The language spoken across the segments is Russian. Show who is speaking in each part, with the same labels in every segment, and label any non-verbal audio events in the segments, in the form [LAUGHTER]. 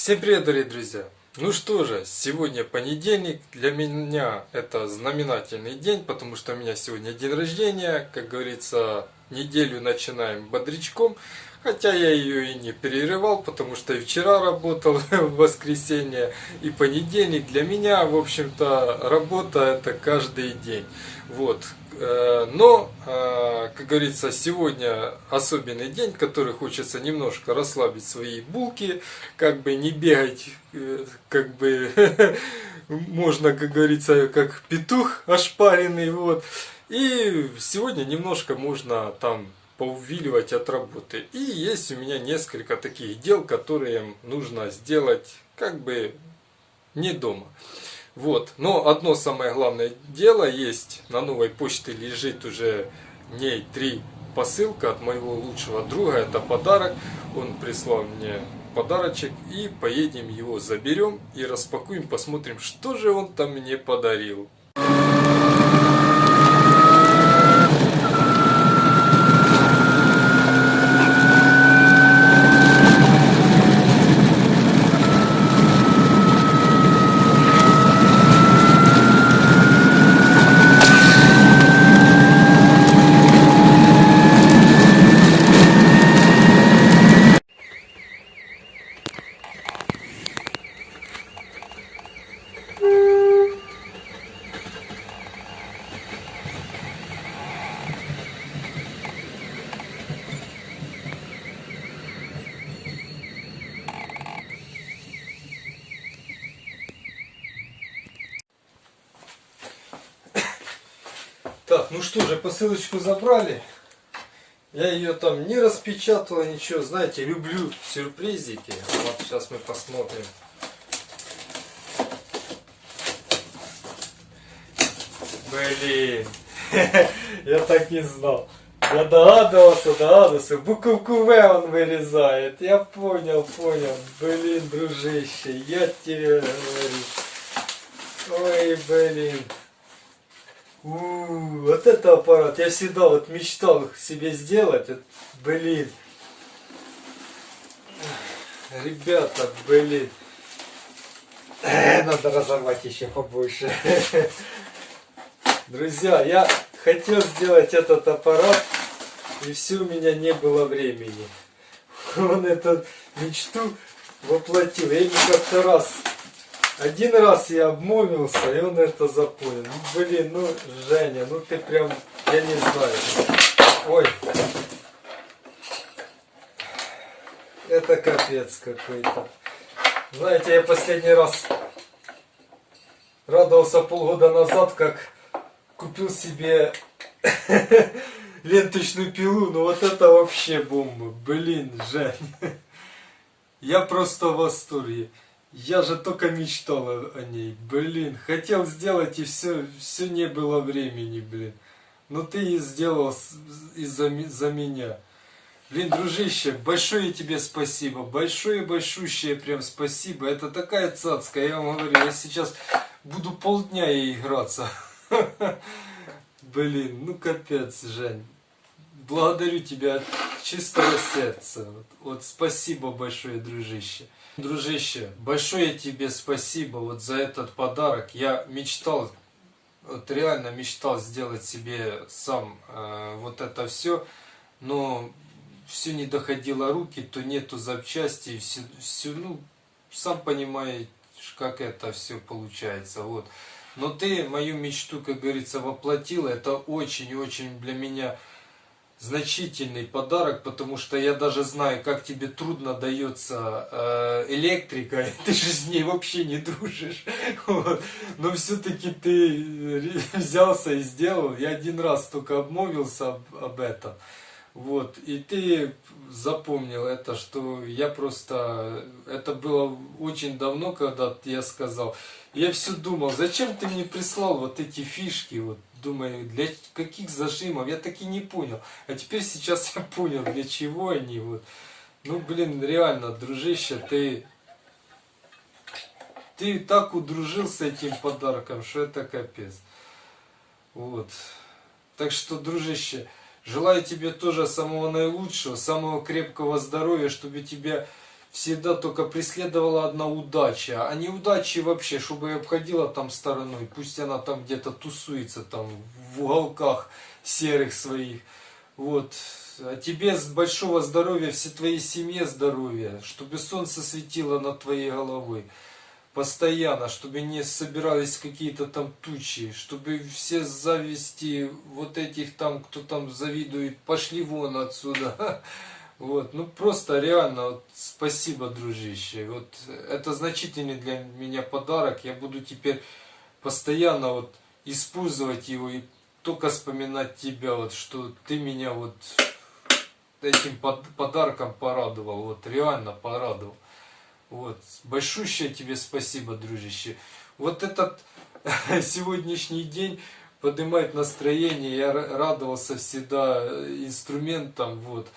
Speaker 1: Всем привет, дорогие друзья! Ну что же, сегодня понедельник, для меня это знаменательный день, потому что у меня сегодня день рождения, как говорится, неделю начинаем бодрячком, хотя я ее и не перерывал, потому что и вчера работал [LAUGHS] в воскресенье, и понедельник для меня, в общем-то, работа это каждый день. Вот, Э, но, э, как говорится, сегодня особенный день, который хочется немножко расслабить свои булки, как бы не бегать, э, как бы [LAUGHS] можно, как говорится, как петух ошпаренный, вот. И сегодня немножко можно там поувиливать от работы. И есть у меня несколько таких дел, которые нужно сделать как бы не дома. Вот. Но одно самое главное дело есть. На новой почте лежит уже ней три посылка от моего лучшего друга. Это подарок. Он прислал мне подарочек. И поедем его заберем и распакуем. Посмотрим, что же он там мне подарил. Так, ну что же, посылочку забрали. Я ее там не распечатала, ничего. Знаете, люблю сюрпризики. Вот сейчас мы посмотрим. Блин, [LAUGHS] я так не знал. Я догадывался, догадывался. Буковку В он вырезает. Я понял, понял. Блин, дружище, я тебе говорю. Ой, блин. У, вот это аппарат. Я всегда вот мечтал себе сделать. Блин. Ребята, блин. Э, надо разорвать еще побольше. [LAUGHS] Друзья, я хотел сделать этот аппарат, и все у меня не было времени. [LAUGHS] Он эту мечту воплотил. Я ему как-то раз один раз я обмолвился, и он это запомнил. Блин, ну, Женя, ну ты прям, я не знаю. Ой. Это капец какой-то. Знаете, я последний раз радовался полгода назад, как купил себе [LAUGHS] ленточную пилу. Ну вот это вообще бомба. Блин, Жень. [LAUGHS] Я просто в восторге. Я же только мечтал о, ней, блин. Хотел сделать и все, все не было времени, блин. Но ты и сделал из-за за меня. Блин, дружище, большое тебе спасибо. Большое, большущее прям спасибо. Это такая цацка, я вам говорю. Я сейчас буду полдня ей играться. [LAUGHS] Блин, ну капец, Жень. Благодарю тебя от чистого сердца. Вот спасибо большое, дружище. Дружище, большое тебе спасибо вот за этот подарок. Я мечтал, вот реально мечтал сделать себе сам э, вот это все, но все не доходило руки, то нету запчастей, все, все, ну, сам понимаешь, как это все получается, вот. Но ты мою мечту, как говорится, воплотила, это очень-очень для меня значительный подарок, потому что я даже знаю, как тебе трудно дается э, электрика, [LAUGHS] ты же с ней вообще не дружишь. [LAUGHS] Вот. Но все-таки ты [LAUGHS] взялся и сделал. Я один раз только обмолвился об, об этом. Вот. И ты запомнил это, что я просто... Это было очень давно, когда я сказал. Я все думал, зачем ты мне прислал вот эти фишки, вот Думаю, для каких зажимов? Я так и не понял. А теперь сейчас [LAUGHS] я понял, для чего они. Вот. Ну, блин, реально, дружище, ты... Ты так удружил с этим подарком, что это капец. Вот. Так что, дружище, желаю тебе тоже самого наилучшего, самого крепкого здоровья, чтобы тебя всегда только преследовала одна удача, а неудачи вообще, чтобы обходила там стороной, пусть она там где-то тусуется там в уголках серых своих, вот, а тебе с большого здоровья, всей твоей семье здоровья, чтобы солнце светило над твоей головой. Постоянно, чтобы не собирались какие-то там тучи, чтобы все зависти вот этих там, кто там завидует, пошли вон отсюда. [LAUGHS] Вот, ну просто реально, вот, спасибо, дружище. Вот это значительный для меня подарок. Я буду теперь постоянно вот использовать его и только вспоминать тебя, вот, что ты меня вот этим подарком порадовал, вот реально порадовал. Вот, большущее тебе спасибо, дружище. Вот этот [LAUGHS] сегодняшний день поднимает настроение, я радовался всегда инструментом, вот,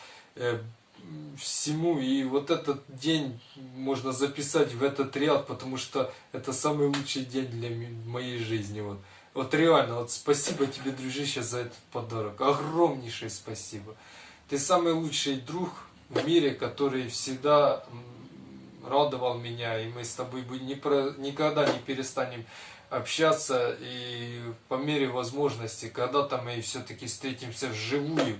Speaker 1: всему, и вот этот день можно записать в этот ряд, потому что это самый лучший день для моей жизни, вот. Вот реально, вот спасибо тебе, дружище, за этот подарок. Огромнейшее спасибо. Ты самый лучший друг в мире, который всегда радовал меня, и мы с тобой никогда не перестанем общаться, и по мере возможности, когда-то мы все-таки встретимся вживую,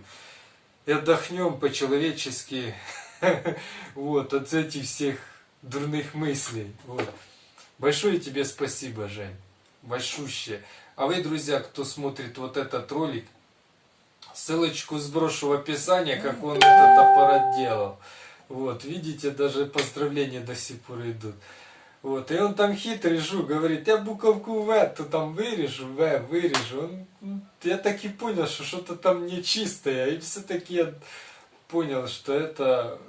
Speaker 1: и отдохнем по-человечески [LAUGHS] вот, от этих всех дурных мыслей. Вот. Большое тебе спасибо, Жень. Большущее. А вы, друзья, кто смотрит вот этот ролик, ссылочку сброшу в описании, как он этот аппарат делал. Вот, видите, даже поздравления до сих пор идут. Вот, и он там хитрый жук, говорит, я буковку В, то там вырежу, В, вырежу. Он, я так и понял, что что-то там нечистое, и все-таки я понял, что это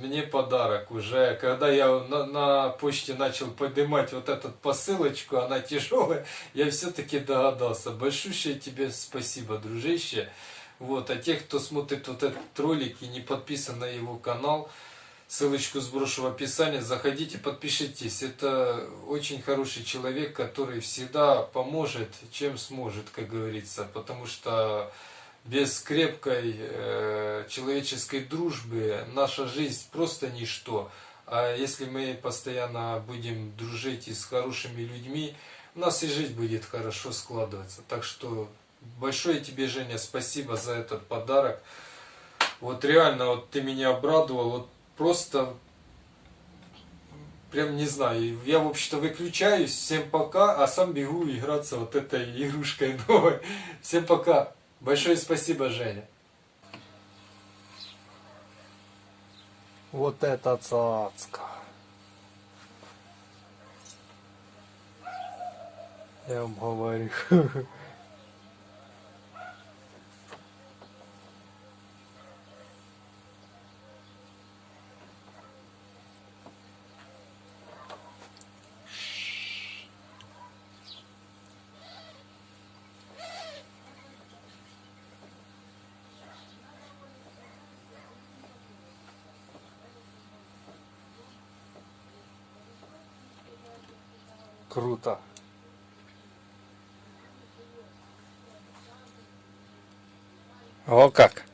Speaker 1: мне подарок уже. Когда я на, на почте начал поднимать вот эту посылочку, она тяжелая, [LAUGHS] я все-таки догадался. Большущее тебе спасибо, дружище. Вот, а тех, кто смотрит вот этот ролик и не подписан на его канал, ссылочку сброшу в описании, заходите, подпишитесь. Это очень хороший человек, который всегда поможет, чем сможет, как говорится, потому что без крепкой э, человеческой дружбы наша жизнь просто ничто. А если мы постоянно будем дружить и с хорошими людьми, у нас и жизнь будет хорошо складываться. Так что большое тебе, Женя, спасибо за этот подарок. Вот реально, вот ты меня обрадовал, вот просто, прям не знаю, я, в общем-то, выключаюсь, всем пока, а сам бегу играться вот этой игрушкой [LAUGHS] новой. Всем пока. Большое спасибо, Женя.
Speaker 2: Вот это цацка. Я вам говорю. [LAUGHS] Круто. О как!